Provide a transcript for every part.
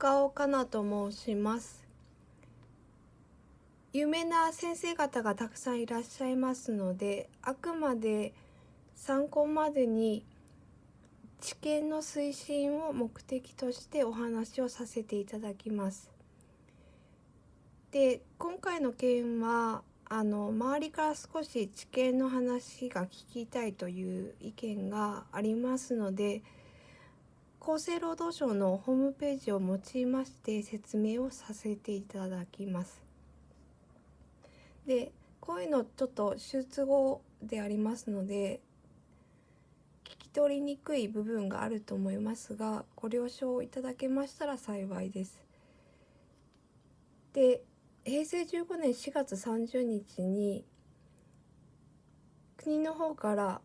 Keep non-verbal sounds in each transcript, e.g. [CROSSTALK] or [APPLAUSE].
中尾かなと申します有名な先生方がたくさんいらっしゃいますのであくまで参考までに知見の推進を目的としてお話をさせていただきます。で今回の件はあの周りから少し知見の話が聞きたいという意見がありますので厚生労働省のホームページを用いまして説明をさせていただきます。でこういうのちょっと手術後でありますので聞き取りにくい部分があると思いますがご了承いただけましたら幸いです。で平成15年4月30日に国の方から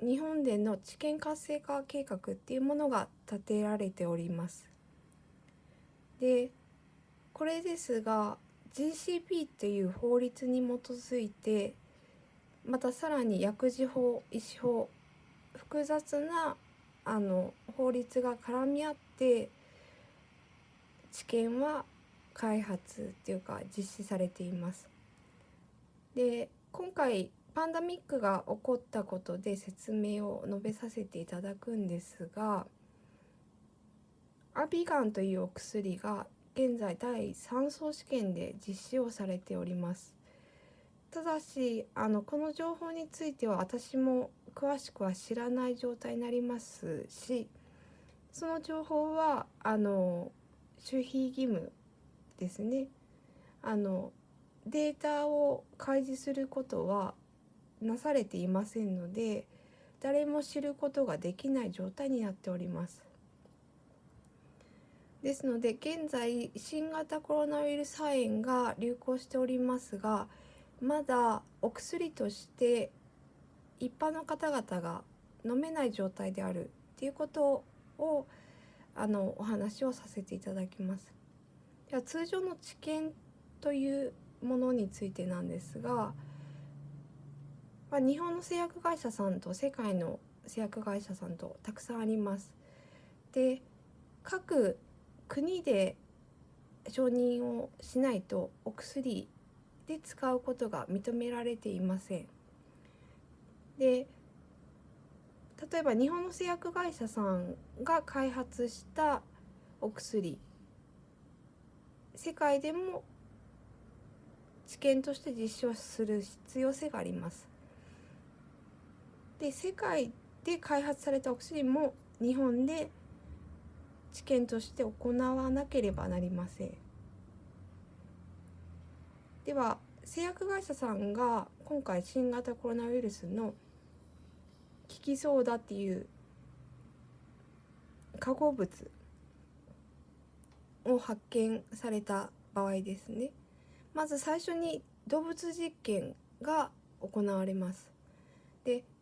日本での知見活性化計画っていうものが立てられております。でこれですが GCP という法律に基づいてまたさらに薬事法医師法複雑なあの法律が絡み合って知見は開発っていうか実施されています。で今回パンダミックが起こったことで説明を述べさせていただくんですがアビガンというお薬が現在第3層試験で実施をされております。ただしあのこの情報については私も詳しくは知らない状態になりますしその情報はあの守秘義務ですねあのデータを開示することはなされていませんので誰も知ることができない状態になっております。ですので現在新型コロナウイルス肺炎が流行しておりますがまだお薬として一般の方々が飲めない状態であるっていうことをあのお話をさせていただきます。では通常の治験というものについてなんですが、まあ、日本の製薬会社さんと世界の製薬会社さんとたくさんあります。で各国で承認をしないとお薬で使うことが認められていません。で例えば日本の製薬会社さんが開発したお薬世界でも治験として実証する必要性があります。で世界で開発されたお薬も日本で治験として行わなければなりません。では製薬会社さんが今回新型コロナウイルスの効きそうだっていう化合物を発見された場合ですねまず最初に動物実験が行われます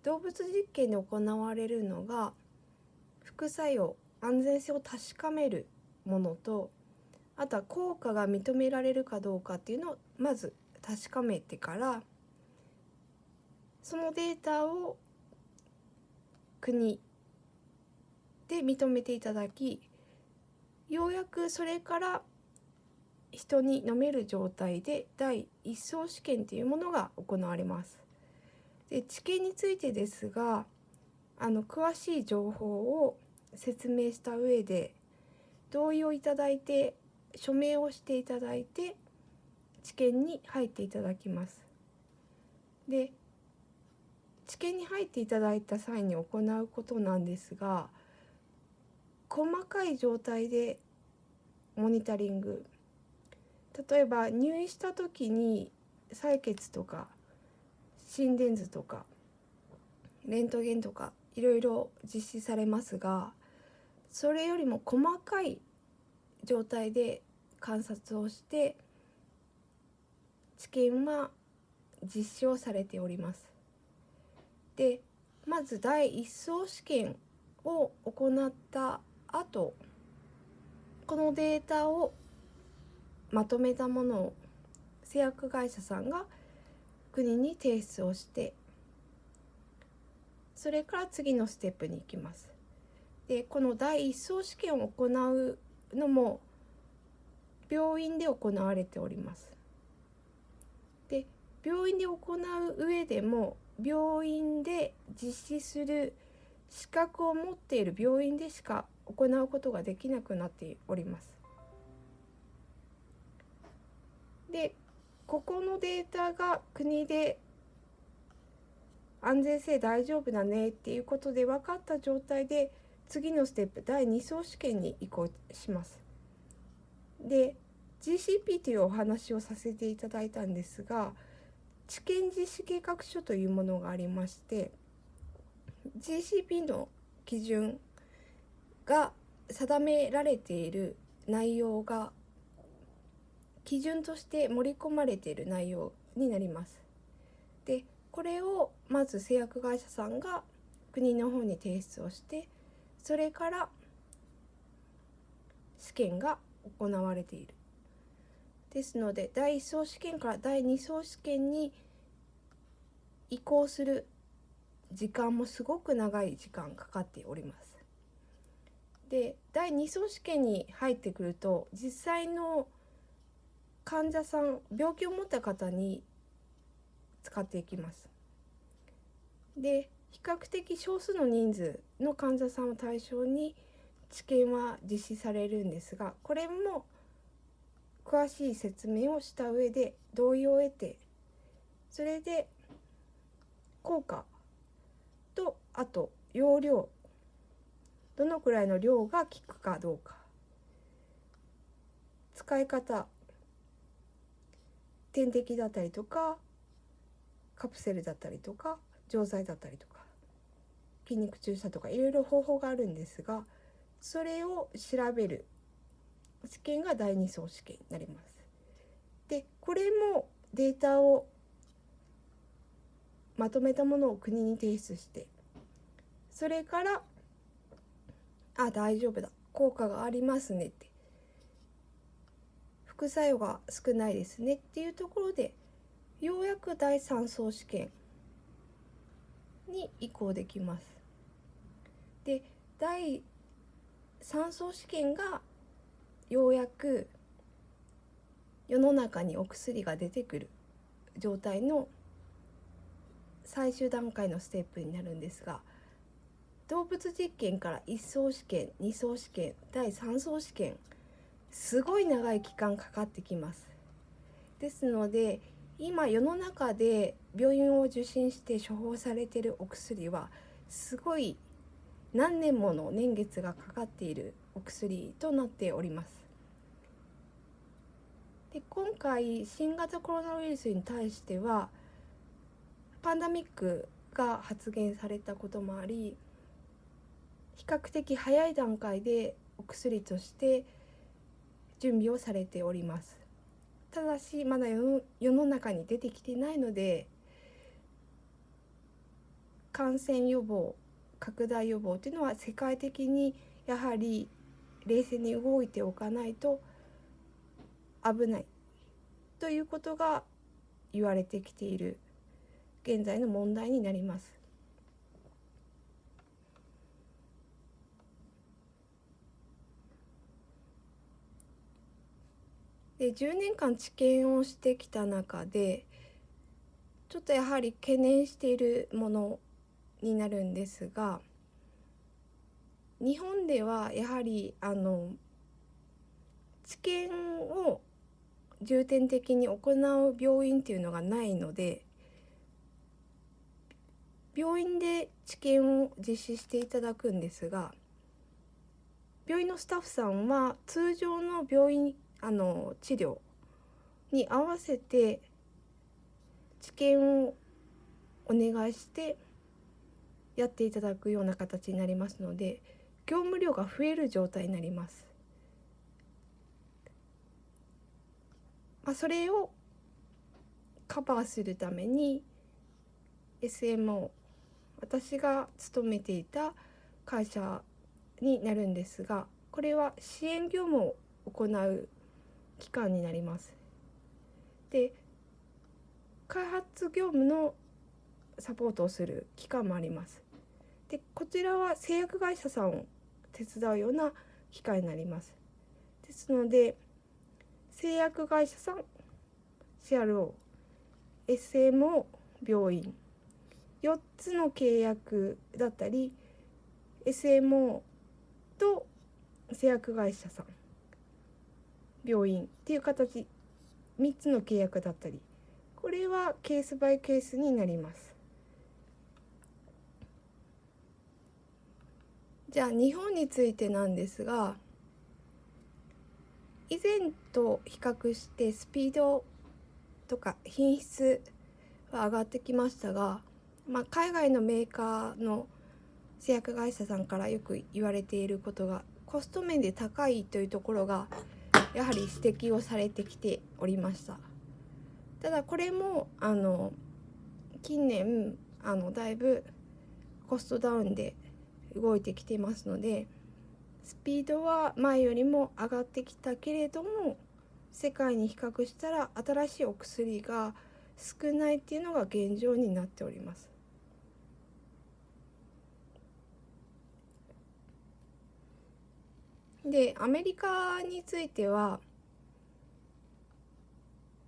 動物実験で行われるのが副作用安全性を確かめるものとあとは効果が認められるかどうかっていうのをまず確かめてからそのデータを国で認めていただきようやくそれから人に飲める状態で第一層試験というものが行われます。で治験についてですがあの詳しい情報を説明した上で同意をいただいて署名をしていただいて治験に入っていただきます。で治験に入っていただいた際に行うことなんですが細かい状態でモニタリング例えば入院した時に採血とか心電図とかレントゲンとかいろいろ実施されますがそれよりも細かい状態で観察をして治験は実施をされております。でまず第一層試験を行った後このデータをまとめたものを製薬会社さんが国に提出をしてそれから次のステップに行きます。でこの第一層試験を行うのも病院で行われております。で病院で行う上でも病院で実施する資格を持っている病院でしか行うことができなくなっております。でここのデータが国で安全性大丈夫だねっていうことで分かった状態で次のステップ第2層試験に移行します。で GCP というお話をさせていただいたんですが治験実施計画書というものがありまして GCP の基準が定められている内容が基準として盛り込まれている内容になります。でこれをまず製薬会社さんが国の方に提出をしてそれから試験が行われている。ですので第1層試験から第2層試験に移行する時間もすごく長い時間かかっております。で第2層試験に入ってくると実際の患者さん病気を持った方に使っていきます。で比較的少数の人数の患者さんを対象に治験は実施されるんですがこれも詳しい説明をした上で同意を得てそれで効果とあと容量どのくらいの量が効くかどうか使い方点滴だったりとかカプセルだったりとか錠剤だったりとか筋肉注射とかいろいろ方法があるんですがそれを調べる試験が第2層試験になります。でこれもデータをまとめたものを国に提出してそれからあ大丈夫だ効果がありますねって副作用が少ないですねっていうところでようやく第3層試験に移行できます。で第3層試験がようやく世の中にお薬が出てくる状態の最終段階のステップになるんですが動物実験から1層試験2層試験第3層試験すごい長い期間かかってきます。ですので今世の中で病院を受診して処方されているお薬はすごい何年もの年月がかかっているお薬となっております。で今回新型コロナウイルスに対してはパンダミックが発現されたこともあり比較的早い段階でお薬として準備をされておりますただしまだ世の中に出てきてないので感染予防拡大予防というのは世界的にやはり冷静に動いておかないと危ないということが言われてきている現在の問題になります。で10年間治験をしてきた中でちょっとやはり懸念しているものになるんですが日本ではやはりあの治験を重点的に行う病院っていうのがないので病院で治験を実施していただくんですが病院のスタッフさんは通常の病院あの治療に合わせて治験をお願いしてやっていただくような形になりますので業務量が増える状態になります。まあ、それをカバーするために SMO 私が勤めていた会社になるんですがこれは支援業務を行う機関になります。で開発業務のサポートをする機関もあります。でこちらは製薬会社さんを手伝うような機関になります。ですので製薬会社さん CRO SMO 病院4つの契約だったり SMO と製薬会社さん病院っていう形3つの契約だったりこれはケースバイケースになります。じゃあ日本についてなんですが以前と比較してスピードとか品質は上がってきましたが、まあ、海外のメーカーの製薬会社さんからよく言われていることがコスト面で高いというところがやはり指摘をされてきておりましたただこれもあの近年あのだいぶコストダウンで動いてきてますのでスピードは前よりも上がってきたけれども世界に比較したら新しいお薬が少ないっていうのが現状になっております。でアメリカについては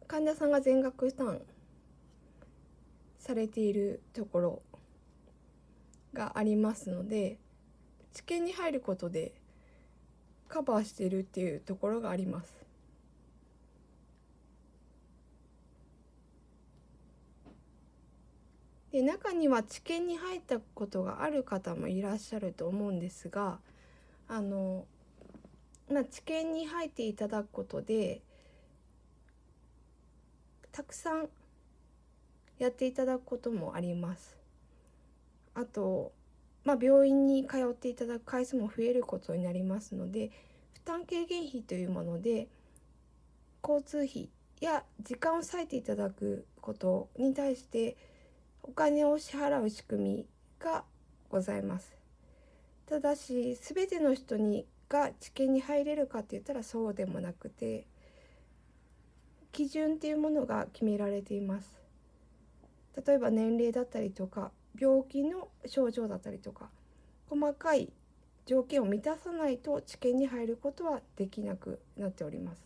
患者さんが全額負担されているところがありますので治験に入ることでカバーしてるっていうところがあります。で中には治験に入ったことがある方もいらっしゃると思うんですがあの、まあ、治験に入っていただくことでたくさんやっていただくこともあります。あと、まあ、病院に通っていただく回数も増えることになりますので負担軽減費というもので交通費や時間を割いていただくことに対してお金を支払う仕組みがございます。ただし全ての人にが治験に入れるかって言ったらそうでもなくて基準っていうものが決められています。例えば年齢だったりとか病気の症状だったりとか細かい条件を満たさないと治験に入ることはできなくなっております。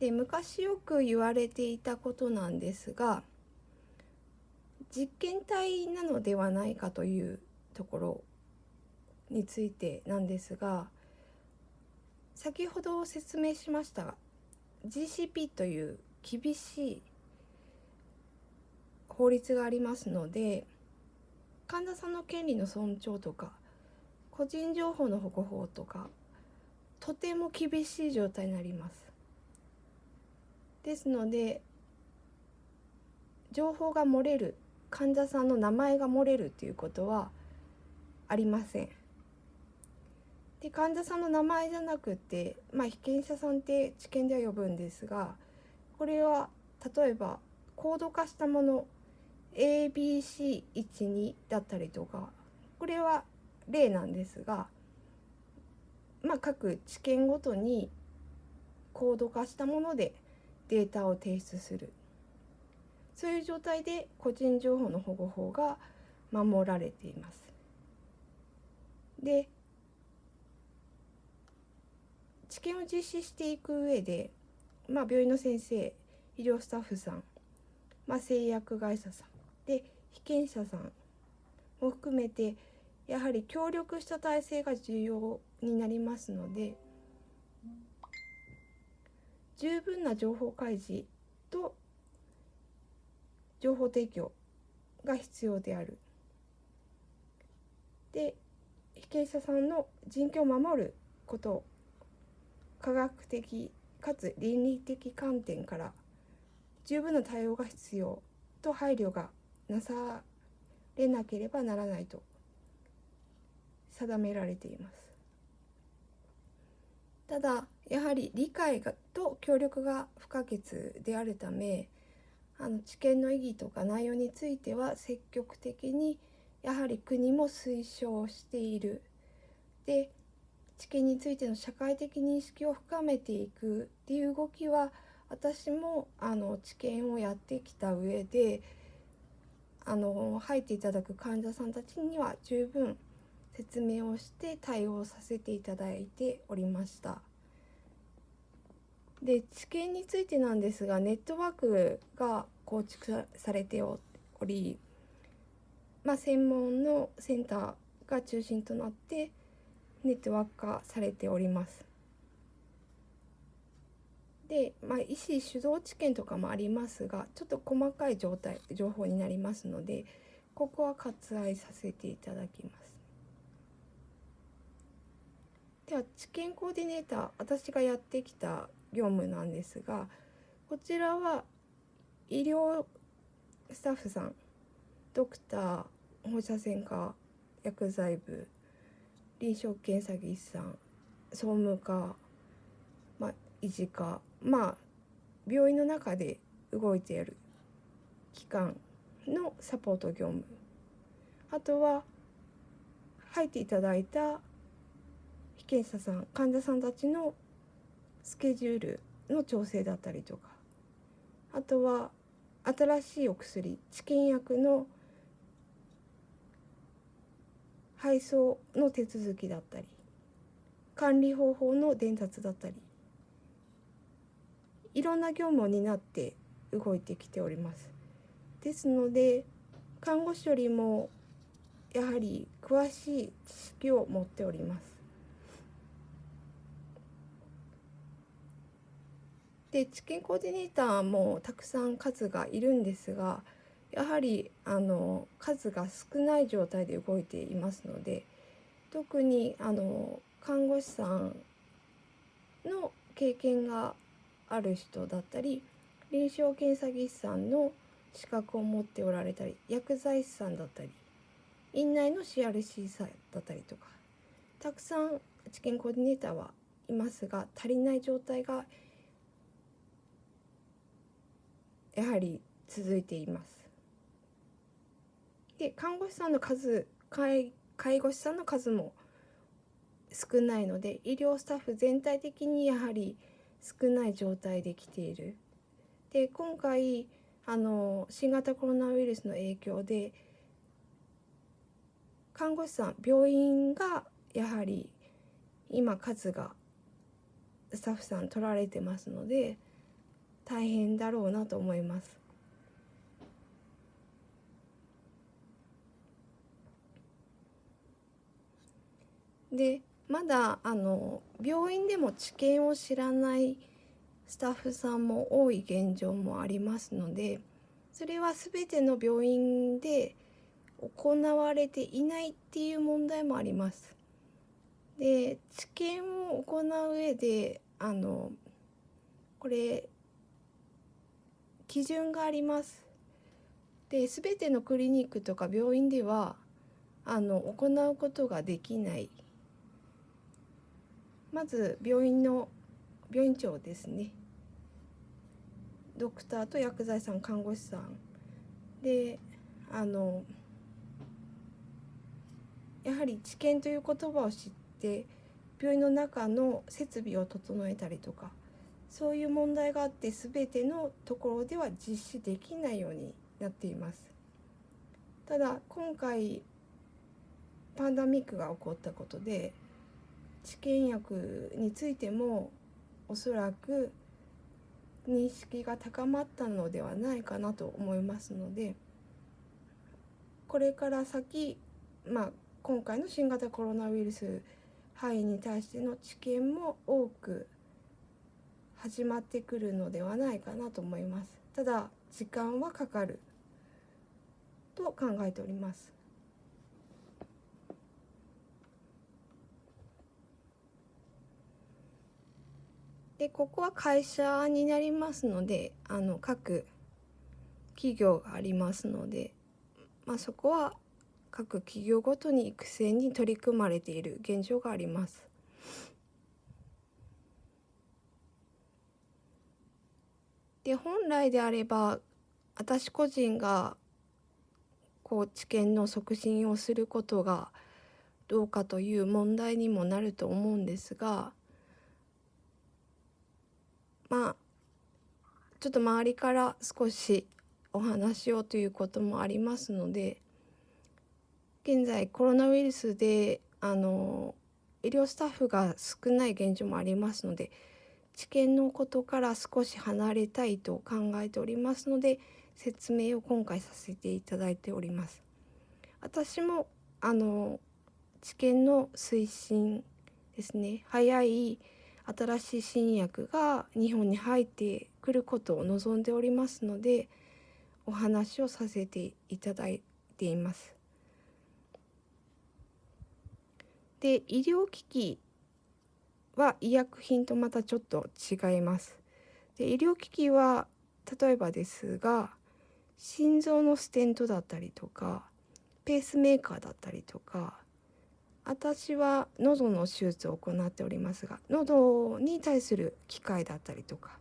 で昔よく言われていたことなんですが実験体なのではないかというところについてなんですが先ほど説明しました GCP という厳しい法律がありますので患者さんの権利の尊重とか個人情報の保護法とかとても厳しい状態になります。ですので情報が漏れる患者さんの名前が漏れるっていうことはありません。で患者さんの名前じゃなくて、まあ、被験者さんって治験では呼ぶんですがこれは例えばコード化したもの ABC12 だったりとかこれは例なんですが、まあ、各治験ごとにコード化したものでデータを提出するそういう状態で個人情報の保護法が守られています。で治験を実施していく上で、まあ、病院の先生医療スタッフさん、まあ、製薬会社さんで被験者さんも含めてやはり協力した体制が重要になりますので。十分な情報開示と情報提供が必要である。で被験者さんの人権を守ること科学的かつ倫理的観点から十分な対応が必要と配慮がなされなければならないと定められています。ただやはり理解がと協力が不可欠であるためあの知見の意義とか内容については積極的にやはり国も推奨している。で知見についての社会的認識を深めていくっていう動きは私もあの知見をやってきた上であの入っていただく患者さんたちには十分説明をして対応させていただいておりましたで知見についてなんですがネットワークが構築されており、まあ、専門のセンターが中心となってネットワーク化されておりますで、まあ、医師主導知見とかもありますがちょっと細かい状態情報になりますのでここは割愛させていただきます。では治験コーディネーター私がやってきた業務なんですがこちらは医療スタッフさんドクター放射線科薬剤部臨床検査技師さん総務課、まあ、医師科まあ病院の中で動いている機関のサポート業務。あとは入っていただいた被験者さん患者さんたちのスケジュールの調整だったりとかあとは新しいお薬治験薬の配送の手続きだったり管理方法の伝達だったりいろんな業務を担って動いてきております。ですので看護師よりもやはり詳しい知識を持っております。で治験コーディネーターもたくさん数がいるんですがやはりあの数が少ない状態で動いていますので特にあの看護師さんの経験がある人だったり臨床検査技師さんの資格を持っておられたり薬剤師さんだったり院内の CRC さんだったりとかたくさん治験コーディネーターはいますが足りない状態がやはり続いています。で看護師さんの数介護士さんの数も少ないので医療スタッフ全体的にやはり少ない状態で来ている。で今回あの新型コロナウイルスの影響で看護師さん病院がやはり今数がスタッフさん取られてますので大変だろうなと思います。でまだあの病院でも治験を知らないスタッフさんも多い現状もありますのでそれは全ての病院で行われていないっていう問題もあります。で治験を行う上であのこれ基準があります。で全てのクリニックとか病院ではあの行うことができない。まず病院の病院長ですね。ドクターと薬剤師さん看護師さん。であのやはり治験という言葉を知って病院の中の設備を整えたりとか。そういう問題があって全てのところでは実施できないようになっています。ただ今回パンダミックが起こったことで治験薬についてもおそらく認識が高まったのではないかなと思いますのでこれから先、まあ、今回の新型コロナウイルス肺炎に対しての治験も多く始まってくるのではないかなと思いますただ時間はかかると考えておりますでここは会社になりますのであの各企業がありますので、まあ、そこは各企業ごとに育成に取り組まれている現状があります。で本来であれば私個人がこう知見の促進をすることがどうかという問題にもなると思うんですがまあちょっと周りから少しお話をということもありますので現在コロナウイルスであの医療スタッフが少ない現状もありますので治験のことから少し離れたいと考えておりますので説明を今回させていただいております。私もあの治験の推進ですね早い新しい新薬が日本に入ってくることを望んでおりますのでお話をさせていただいています。で医療機器は医薬品とまたちょっと違います。で医療機器は例えばですが心臓のステントだったりとかペースメーカーだったりとか私は喉の手術を行っておりますが喉に対する機械だったりとか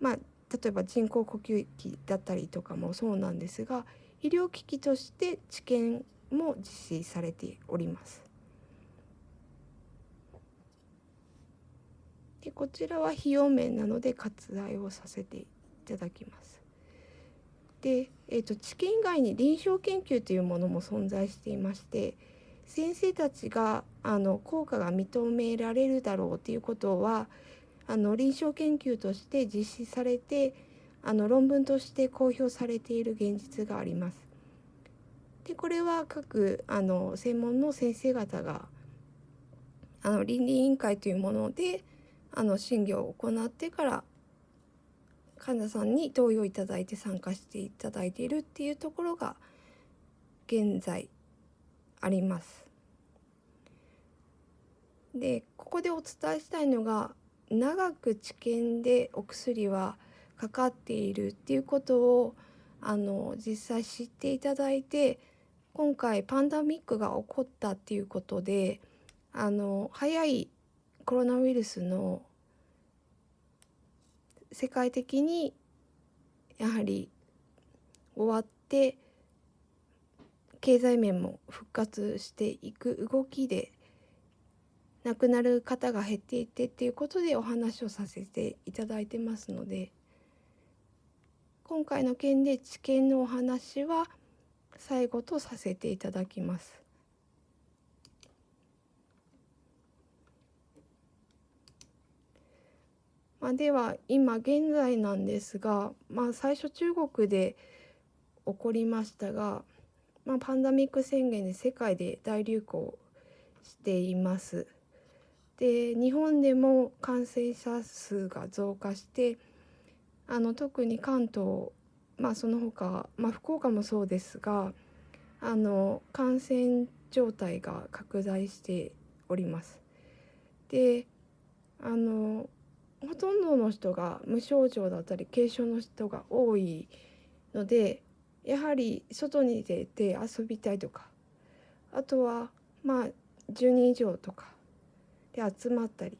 まあ例えば人工呼吸器だったりとかもそうなんですが医療機器として治験も実施されております。でこちらは費用面なので割愛をさせていただきます。で、えーと、治験以外に臨床研究というものも存在していまして先生たちがあの効果が認められるだろうということはあの臨床研究として実施されてあの論文として公表されている現実があります。でこれは各あの専門の先生方があの倫理委員会というものであの審議を行ってから患者さんに同意をいただいて参加していただいているっていうところが現在あります。でここでお伝えしたいのが長く治験でお薬はかかっているっていうことをあの実際知っていただいて今回パンダミックが起こったっていうことであの早いコロナウイルスの世界的にやはり終わって経済面も復活していく動きで亡くなる方が減っていってっていうことでお話をさせていただいてますので今回の件で治験のお話は最後とさせていただきます。まあ、では今現在なんですが、まあ、最初中国で起こりましたが、まあ、パンダミック宣言で世界で大流行しています。で日本でも感染者数が増加してあの特に関東まあその他、まあ、福岡もそうですがあの感染状態が拡大しております。であのほとんどの人が無症状だったり軽症の人が多いのでやはり外に出て遊びたいとかあとはまあ10人以上とかで集まったり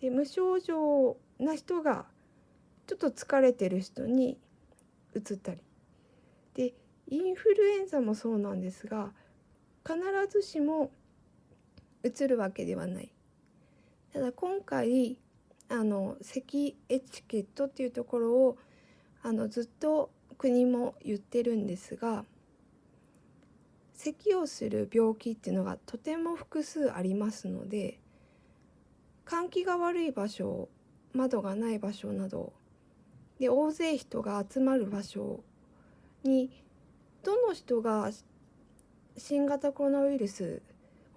で無症状な人がちょっと疲れてる人にうつったりでインフルエンザもそうなんですが必ずしもうつるわけではない。ただ今回あの咳エチケットっていうところをあのずっと国も言ってるんですが咳をする病気っていうのがとても複数ありますので換気が悪い場所窓がない場所などで大勢人が集まる場所にどの人が新型コロナウイルス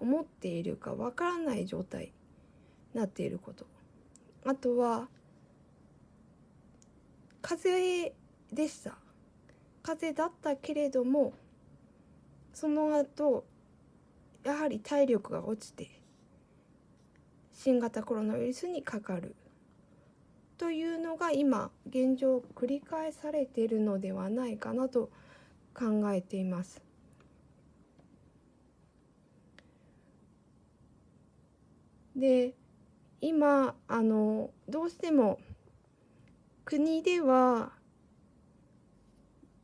を持っているかわからない状態になっていること。あとは風邪でした風邪だったけれどもその後やはり体力が落ちて新型コロナウイルスにかかるというのが今現状繰り返されているのではないかなと考えています。で今あのどうしても国では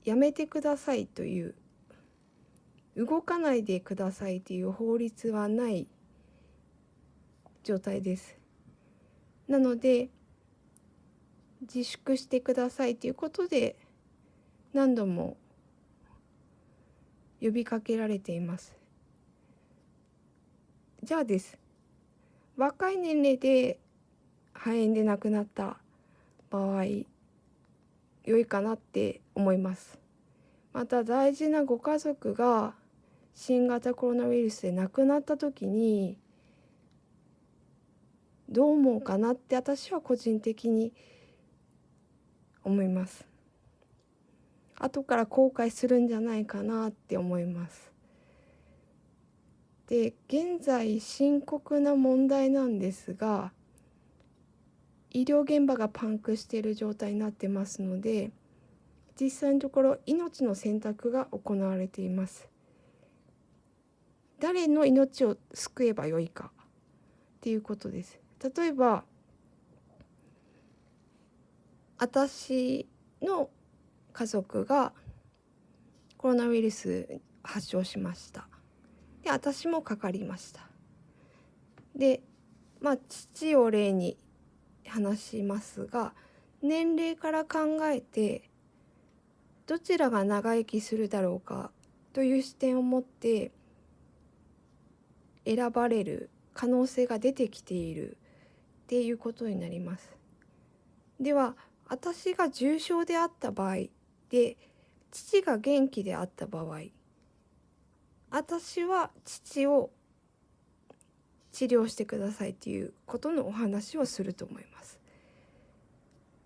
やめてくださいという動かないでくださいという法律はない状態です。なので自粛してくださいということで何度も呼びかけられています。じゃあです若い年齢で肺炎で亡くなった場合良いかなって思います。また大事なご家族が新型コロナウイルスで亡くなった時にどう思うかなって私は個人的に思います。後から後悔するんじゃないかなって思います。で現在深刻な問題なんですが医療現場がパンクしている状態になってますので実際のところ命の選択が行われています。誰の命を救えばよいかっていうことです。例えば私の家族がコロナウイルス発症しました。で私もかかりましたでまあ父を例に話しますが年齢から考えてどちらが長生きするだろうかという視点を持って選ばれる可能性が出てきているっていうことになります。では私が重症であった場合で父が元気であった場合私は父を治療してくださいっていうことのお話をすると思います。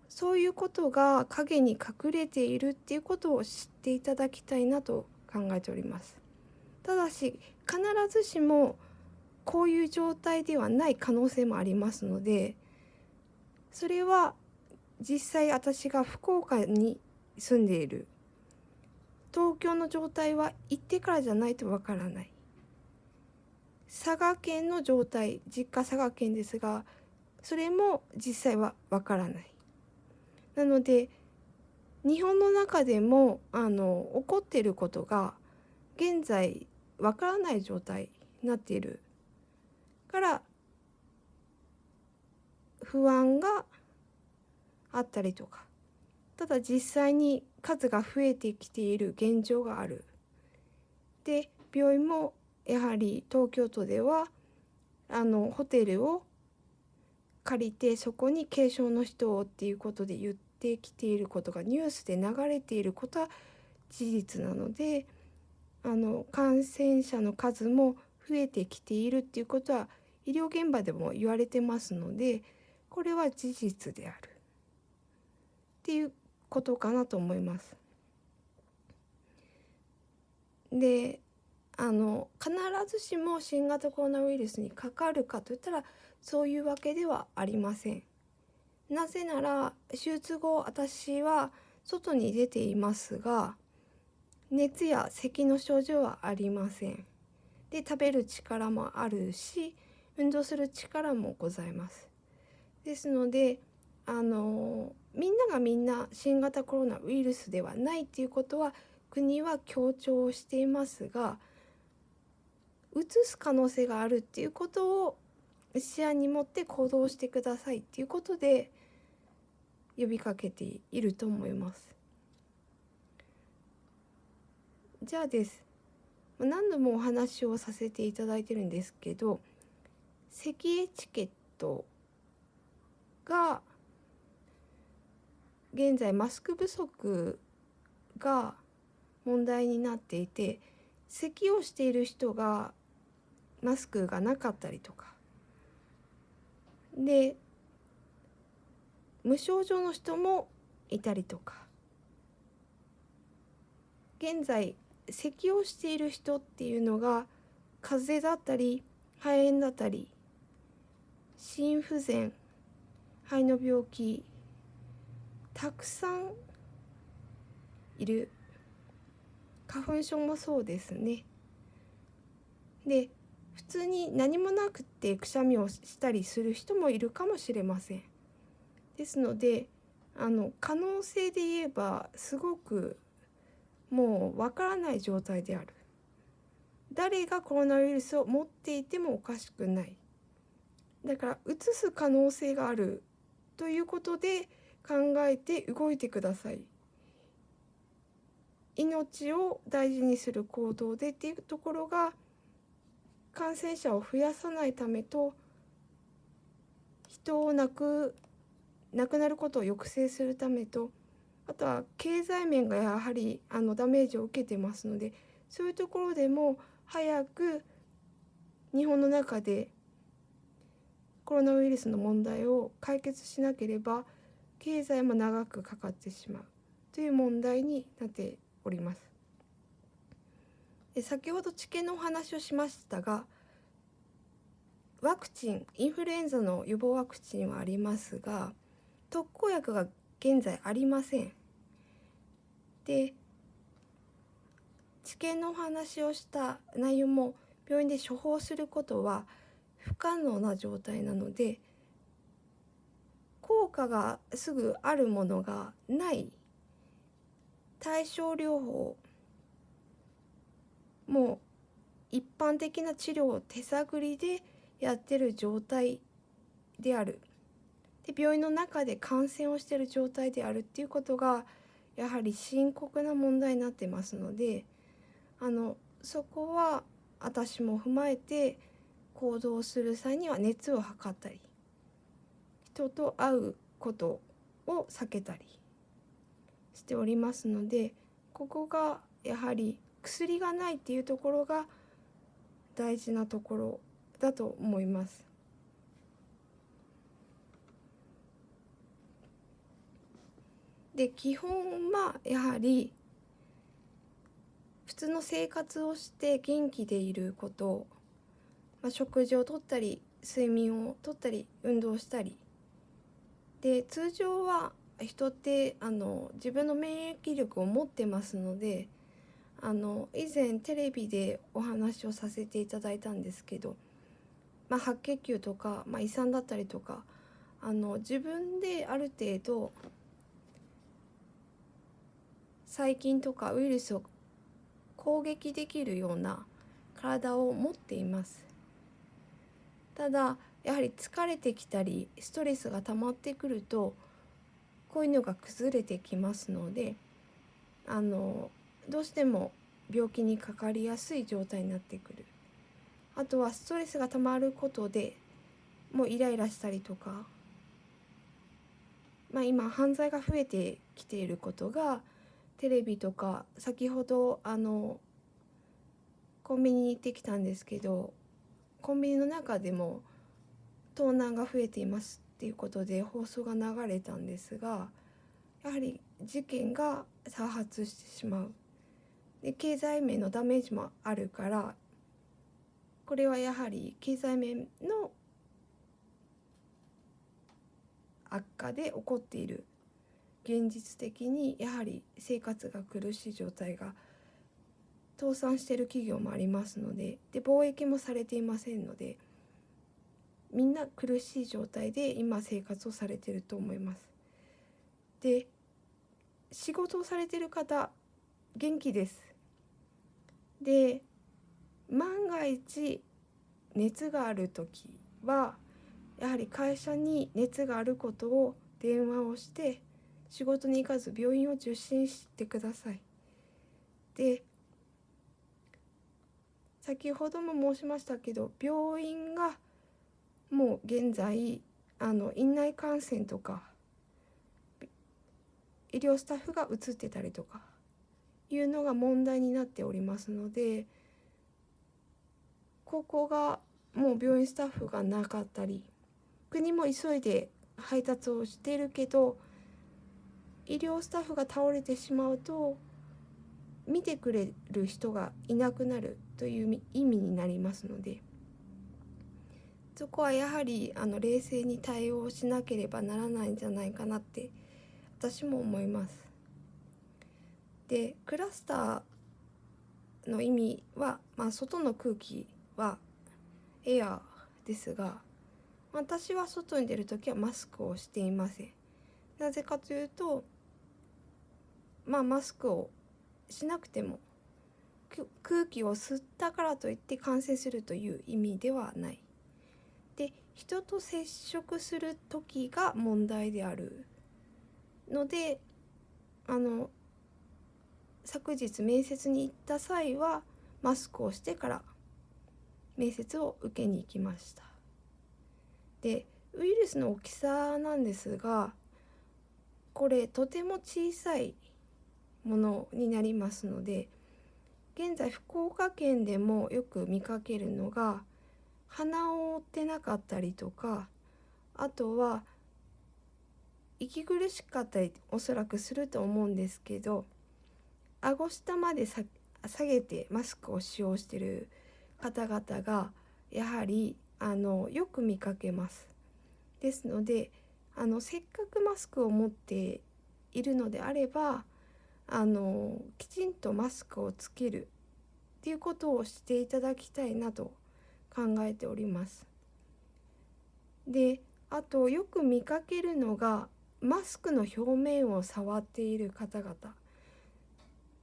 そういうことが影に隠れているっていうことを知っていただきたいなと考えております。ただし必ずしもこういう状態ではない可能性もありますのでそれは実際私が福岡に住んでいる東京の状態は行ってからじゃないとわからない。佐賀県の状態実家佐賀県ですがそれも実際はわからない。なので日本の中でもあの起こっていることが現在わからない状態になっている。から不安があったりとか。ただ実際に数が増えてきている現状がある。で病院もやはり東京都ではあのホテルを借りてそこに軽症の人をっていうことで言ってきていることがニュースで流れていることは事実なのであの感染者の数も増えてきているっていうことは医療現場でも言われてますのでこれは事実であるっていうことかなと思います。であの必ずしも新型コロナウイルスにかかるかといったらそういうわけではありません。なぜなら手術後私は外に出ていますが熱や咳の症状はありません。で食べる力もあるし運動する力もございます。ですのであのみんながみんな新型コロナウイルスではないっていうことは国は強調していますがうつす可能性があるっていうことを視野に持って行動してくださいっていうことで呼びかけていると思います。じゃあです何度もお話をさせていただいてるんですけど咳エチケットが現在マスク不足が問題になっていて咳をしている人がマスクがなかったりとか。で無症状の人もいたりとか。現在咳をしている人っていうのが風邪だったり肺炎だったり心不全肺の病気たくさんいる。花粉症もそうですね。で普通に何もなくてくしゃみをしたりする人もいるかもしれません。ですのであの可能性で言えばすごくもうわからない状態である。誰がコロナウイルスを持っていてもおかしくない。だからうつす可能性があるということで考えて動いてください。命を大事にする行動でっていうところが感染者を増やさないためと人を亡く亡くなることを抑制するためとあとは経済面がやはりあのダメージを受けてますのでそういうところでも早く日本の中でコロナウイルスの問題を解決しなければ経済も長くかかってしまうという問題になっております。で先ほど治験のお話をしましたがワクチンインフルエンザの予防ワクチンはありますが特効薬が現在ありません。で治験のお話をした内容も病院で処方することは不可能な状態なので効果がすぐあるものがない。対症療法もう一般的な治療を手探りでやってる状態である。で病院の中で感染をしてる状態であるっていうことがやはり深刻な問題になってますのであのそこは私も踏まえて行動する際には熱を測ったり人と会うことを避けたりしておりますのでここがやはり薬がないっていうところが大事なところだと思います。で基本はやはり普通の生活をして元気でいることまあ、食事をとったり睡眠をとったり運動したりで通常は人ってあの自分の免疫力を持ってますのであの以前テレビでお話をさせていただいたんですけど、まあ、白血球とか、まあ、胃酸だったりとかあの自分である程度細菌とかウイルスを攻撃できるような体を持っています。ただやはり疲れてきたりストレスが溜まってくるとこういうのが崩れてきますのであのどうしても病気にかかりやすい状態になってくる。あとはストレスが溜まることでもうイライラしたりとか、まあ、今犯罪が増えてきていることがテレビとか先ほどあのコンビニに行ってきたんですけどコンビニの中でも盗難が増えていますっていうことで放送が流れたんですがやはり事件が多発してしまう。で経済面のダメージもあるからこれはやはり経済面の悪化で起こっている。現実的にやはり生活が苦しい状態が倒産してる企業もありますのでで貿易もされていませんのでみんな苦しい状態で今生活をされてると思います。で仕事をされてる方元気です。で万が一熱がある時はやはり会社に熱があることを電話をして仕事に行かず病院を受診してください。で先ほども申しましたけど病院がもう現在あの院内感染とか医療スタッフが移ってたりとかいうのが問題になっておりますのでここがもう病院スタッフがなかったり国も急いで配達をしてるけど医療スタッフが倒れてしまうと見てくれる人がいなくなる。という意味になりますのでそこはやはりあの冷静に対応しなければならないんじゃないかなって私も思います。でクラスターの意味は、まあ、外の空気はエアですが私は外に出る時はマスクをしていません。なぜかというとまあマスクをしなくても空気を吸ったからといって感染するという意味ではない。で人と接触する時が問題であるのであの昨日面接に行った際はマスクをしてから面接を受けに行きましたでウイルスの大きさなんですがこれとても小さいものになりますので現在福岡県でもよく見かけるのが鼻を覆ってなかったりとかあとは息苦しかったりおそらくすると思うんですけど顎下まで下げてマスクを使用している方々がやはりあのよく見かけます。ですのであのせっかくマスクを持っているのであればあのきちんとマスクをつけるっていうことをしていただきたいなと考えております。であとよく見かけるのがマスクの表面を触っている方々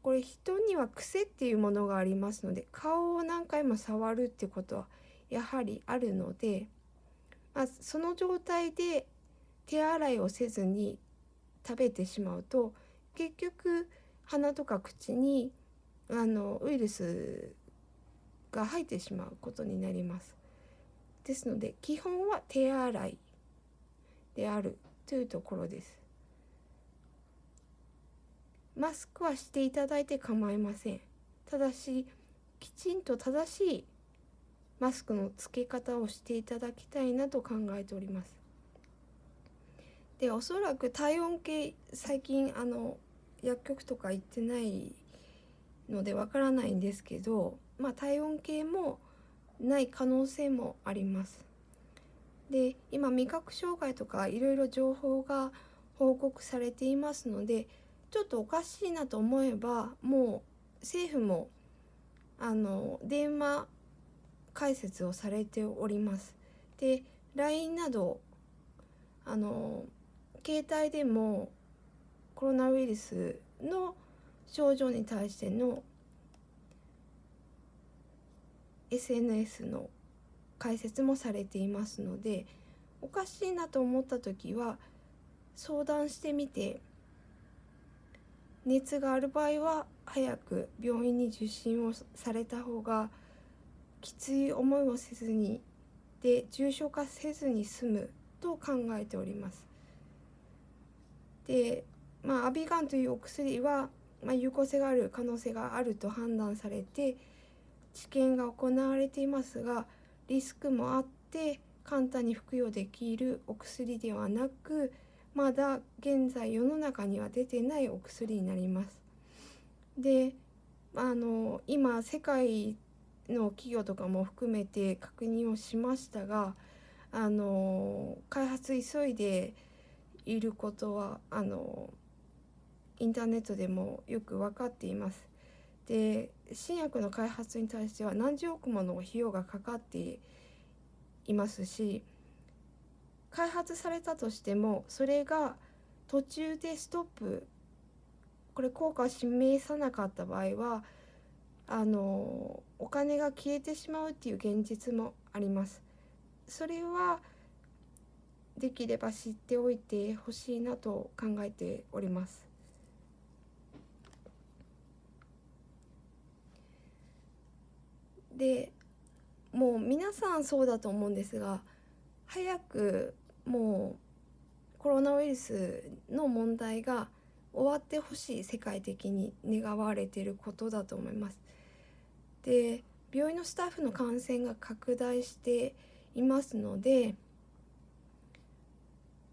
これ人には癖っていうものがありますので顔を何回も触るってことはやはりあるので、まあ、その状態で手洗いをせずに食べてしまうと結局鼻とか口にあのウイルスが入ってしまうことになります。ですので基本は手洗いであるというところです。マスクはしていただいて構いません。ただしきちんと正しいマスクの付け方をしていただきたいなと考えております。でおそらく体温計最近あの薬局とか行ってないのでわからないんですけど、まあ、体温計もない可能性もあります。で今味覚障害とかいろいろ情報が報告されていますのでちょっとおかしいなと思えばもう政府もあの電話解説をされております。で LINE などあの携帯でもコロナウイルスの症状に対しての SNS の解説もされていますのでおかしいなと思った時は相談してみて熱がある場合は早く病院に受診をされた方がきつい思いをせずにで重症化せずに済むと考えております。でまあアビガンというお薬は、まあ、有効性がある可能性があると判断されて治験が行われていますがリスクもあって簡単に服用できるお薬ではなくまだ現在世の中には出てないお薬になります。であの今世界の企業とかも含めて確認をしましたがあの開発急いでいることはあのインターネットでもよく分かっています。で新薬の開発に対しては何十億もの費用がかかっていますし開発されたとしてもそれが途中でストップこれ効果を示さなかった場合はあのお金が消えてしまうっていう現実もあります。それはできれば知っておいてほしいなと考えております。でもう皆さんそうだと思うんですが早くもうコロナウイルスの問題が終わってほしい世界的に願われていることだと思います。で病院のスタッフの感染が拡大していますので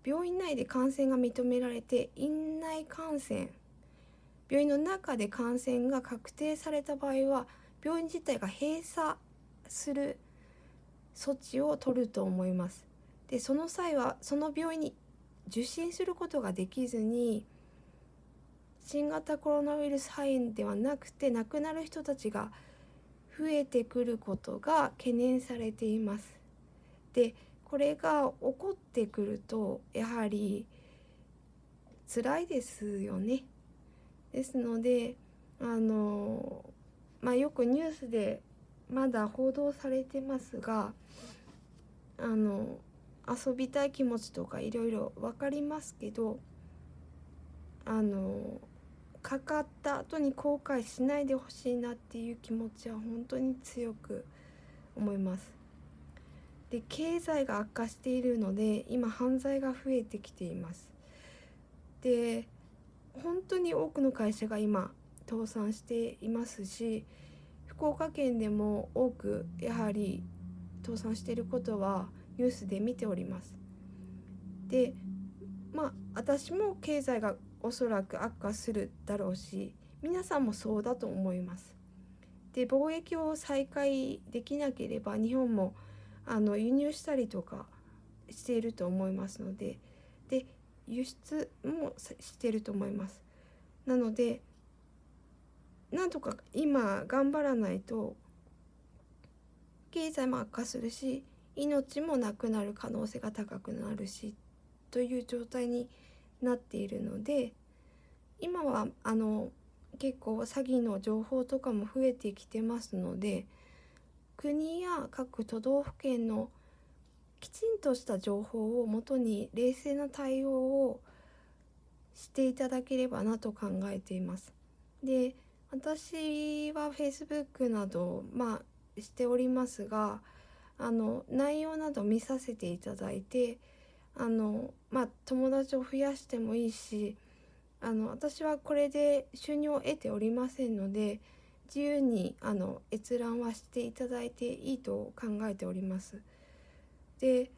病院内で感染が認められて院内感染病院の中で感染が確定された場合は病院自体が閉鎖する措置を取ると思います。でその際はその病院に受診することができずに新型コロナウイルス肺炎ではなくて亡くなる人たちが増えてくることが懸念されています。でこれが起こってくるとやはり辛いですよね。ですのであのまあよくニュースでまだ報道されてますがあの遊びたい気持ちとかいろいろ分かりますけどあのかかった後に後悔しないでほしいなっていう気持ちは本当に強く思います。で経済が悪化しているので今犯罪が増えてきています。で本当に多くの会社が今倒産していますし福岡県でも多くやはり倒産していることはニュースで見ております。でまあ私も経済がおそらく悪化するだろうし皆さんもそうだと思います。で貿易を再開できなければ日本もあの輸入したりとかしていると思いますのでで輸出もしていると思います。なのでなんとか今頑張らないと経済も悪化するし命もなくなる可能性が高くなるしという状態になっているので今はあの結構詐欺の情報とかも増えてきてますので国や各都道府県のきちんとした情報をもとに冷静な対応をしていただければなと考えています。で私は Facebook などまあしておりますがあの内容など見させていただいてあのまあ友達を増やしてもいいしあの私はこれで収入を得ておりませんので自由にあの閲覧はしていただいていいと考えております。で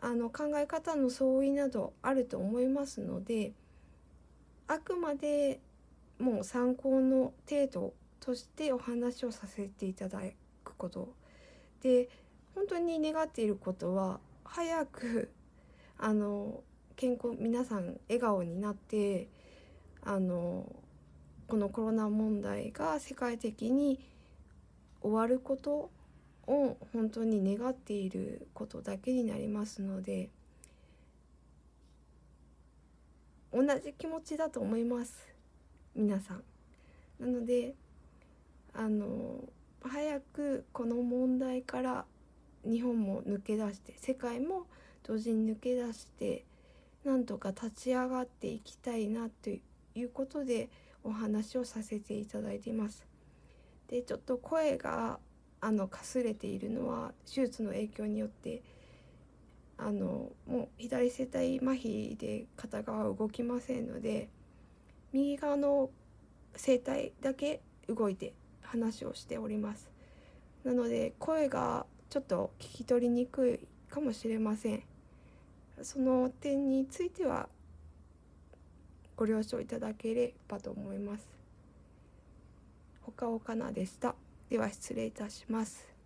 あの考え方の相違などあると思いますのであくまでもう参考の程度としてお話をさせていただくことで本当に願っていることは早く [LAUGHS] あの健康皆さん笑顔になってあのこのコロナ問題が世界的に終わることを本当に願っていることだけになりますので同じ気持ちだと思います。皆さん。なのであの早くこの問題から日本も抜け出して世界も同時に抜け出してなんとか立ち上がっていきたいなということでお話をさせていただいています。でちょっと声があのかすれているのは手術の影響によってあのもう左声帯麻痺で片側動きませんので右側の声帯だけ動いて話をしております。なので声がちょっと聞き取りにくいかもしれません。その点についてはご了承いただければと思います。ほかほかなでした。では失礼いたします。